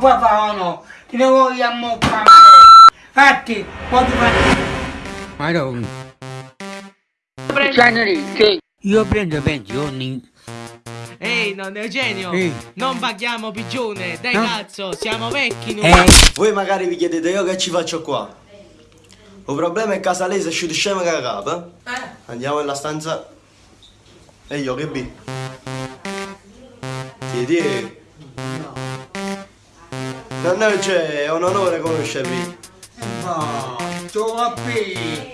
poi fa no, ti ne vogliamo fare. Fatti, ti fai. Madonna. Io prendo pensioni. Ehi, non Eugenio, Ehi. non paghiamo pigione, dai No. cazzo, siamo vecchi noi. Eh, Voi magari vi chiedete io che ci faccio qua. Il problema è che casa lei si asciuga scema che capo. eh? Andiamo nella stanza. E io che bi? Chiedi. No. No, c'è, è un onore conoscervi. no, troppi.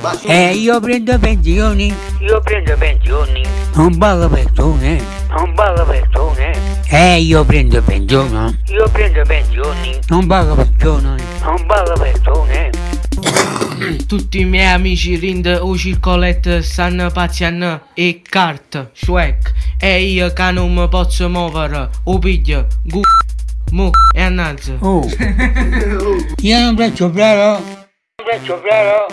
Ma Eh, io prendo pensioni. Io prendo pensioni, Non pago persone. non pago persone. Eh, io prendo pensione. Io prendo pensioni, Non pago persone. non pago persone. Tutti i miei amici Rind, o Circolet, stanno pazziando e Cart, Shrek. E io che non mi posso muovere, o piglio, gu, mu e annanzi. Oh. Io non faccio bravo. Faccio bravo,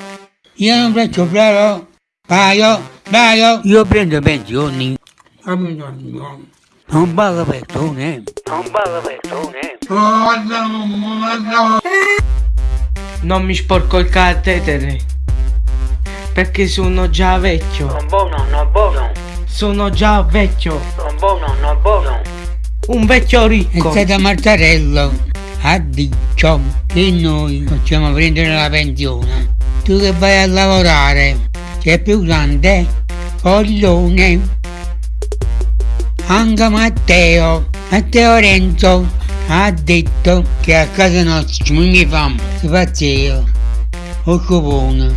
Io non faccio bravo. Paio, paio. Io prendo pensioni. Non pago persone. non pago persone. Non mi sporco il catetere, perché sono già vecchio. Non buono, non buono, Sono già vecchio, non buono, non buono. Un vecchio È ricco. stato Martarello ha detto che noi facciamo prendere la pensione. Tu che vai a lavorare, sei più grande, coglione. Anche Matteo, Matteo Renzo, ha detto che a casa nostra famo, si pazzeo, o copone,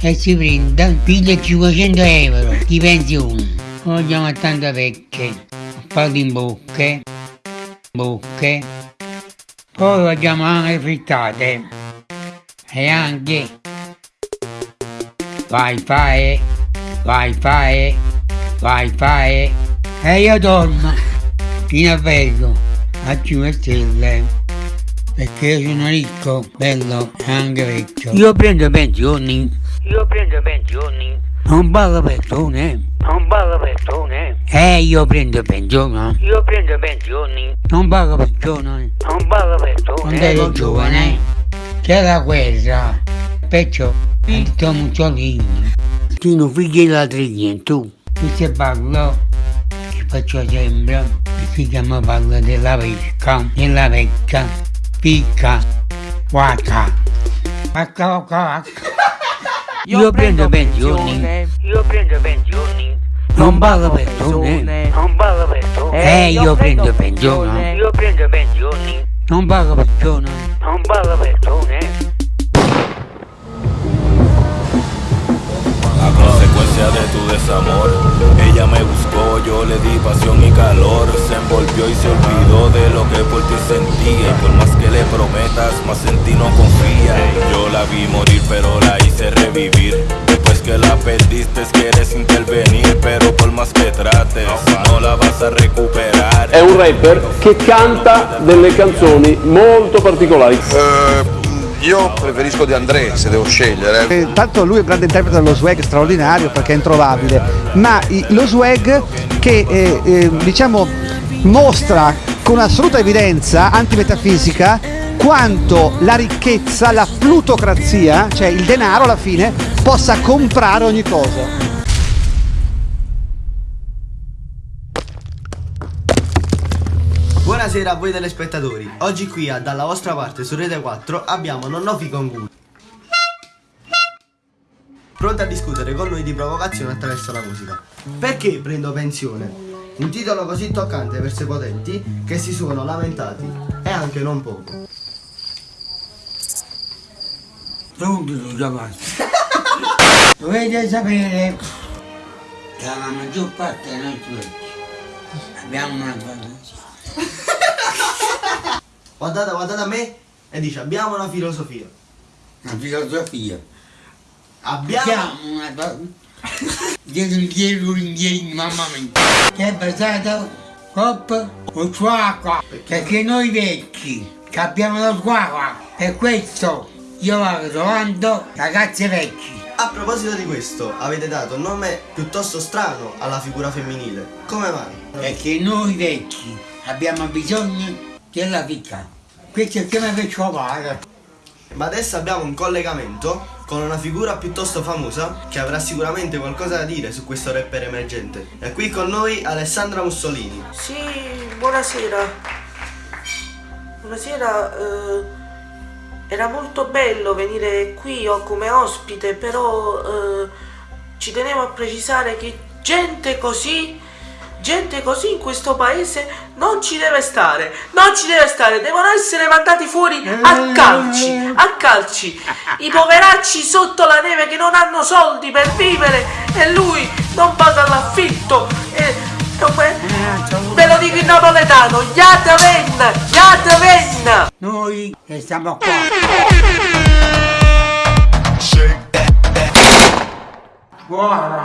e si prende, piglia 500 euro di pensione. Vogliamo a tante vecchie, a farli in bocche, bocche, poi vogliamo anche frittate e anche wifi, wifi, wifi e io dormo fino a vedo a 5 stelle perché io sono ricco, bello e anche vecchio. Io prendo pensioni, Io prendo pensioni, non pago persone. Non pago persone. Eh, io prendo pensione, Io prendo pensioni, non pago persone. non pago persone. Quando ero giovane. C'era la guerra, perciò a Mussolini, tu non figli la triglia, tu. Tu se parlo, ti faccio sempre, si chiama parla della pesca, della vecchia, picca, guaca, vacca, vacca, vacca. Io prendo pensioni, Io prendo pensioni, non pago persone. non pago persone. Eh, io prendo pensione, Io prendo pensioni, non pago persone. non pago persone. A consecuencia de tu desamor, ella me buscó, yo le di pasión y calor. Se envolvió y se olvidó de lo que por ti sentía. Y por más que le prometas, más en ti no confía. Yo la vi morir, pero la hice revivir. Después que la perdiste, quieres intervenir, pero por más que trates, no la vas a recuperar. È un rapper che canta delle canzoni molto particolari. Eh, io preferisco De André se devo scegliere. Eh, Tanto lui è un grande interprete dello swag straordinario perché è introvabile, ma lo swag che eh, eh, diciamo mostra con assoluta evidenza antimetafisica quanto la ricchezza, la plutocrazia, cioè il denaro alla fine, possa comprare ogni cosa. Buonasera a voi telespettatori. Oggi qui a Dalla vostra parte su Rete 4 abbiamo Nonnofi Congu. Pronto a discutere con noi di provocazione attraverso la musica. Perché prendo pensione? Un titolo così toccante verso i potenti che si sono lamentati e anche non poco. Pronto, ragazzi. Dovete sapere che la maggior parte dei nostri vecchi abbiamo una fantasia. Guardate, guardate a me e dice abbiamo una filosofia. Una filosofia. Abbiamo... Abbiamo una. Dietro indietro, indietro, mamma mia. Che è basata coppa o squacqua. Perché noi vecchi che abbiamo lo squacqua. Per questo io vado trovando ragazzi vecchi. A proposito di questo, avete dato un nome piuttosto strano alla figura femminile. Come mai? Perché noi vecchi abbiamo bisogno della vita. Questo è come per trovare. Ma adesso abbiamo un collegamento con una figura piuttosto famosa che avrà sicuramente qualcosa da dire su questo rapper emergente. È qui con noi Alessandra Mussolini. Sì, buonasera. Buonasera, eh, era molto bello venire qui come ospite, però eh, ci tenevo a precisare che gente così, gente così in questo paese non ci deve stare, non ci deve stare, devono essere mandati fuori a calci, a calci. I poveracci sotto la neve che non hanno soldi per vivere e lui non paga l'affitto. E, come, ve lo dico in napoletano, Noi che siamo qua. Buona!